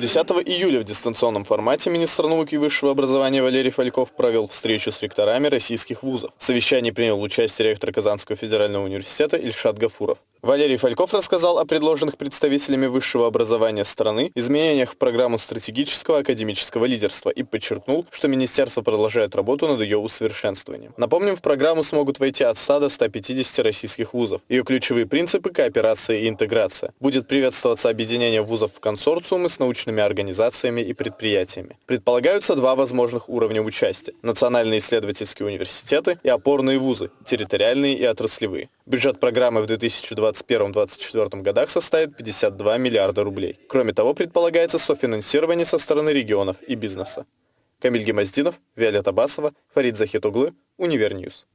10 июля в дистанционном формате министр науки и высшего образования Валерий Фальков провел встречу с ректорами российских вузов. В совещании принял участие ректор Казанского федерального университета Ильшат Гафуров. Валерий Фальков рассказал о предложенных представителями высшего образования страны изменениях в программу стратегического академического лидерства и подчеркнул, что министерство продолжает работу над ее усовершенствованием. Напомним, в программу смогут войти от 100 до 150 российских вузов. Ее ключевые принципы – кооперация и интеграция. Будет приветствоваться объединение вузов в консорциумы с научными организациями и предприятиями. Предполагаются два возможных уровня участия – национальные исследовательские университеты и опорные вузы – территориальные и отраслевые. Бюджет программы в 2021-2024 годах составит 52 миллиарда рублей. Кроме того, предполагается софинансирование со стороны регионов и бизнеса. Камиль Гемоздинов, Виолетта Басова, Фарид Захитуглы, Univer News.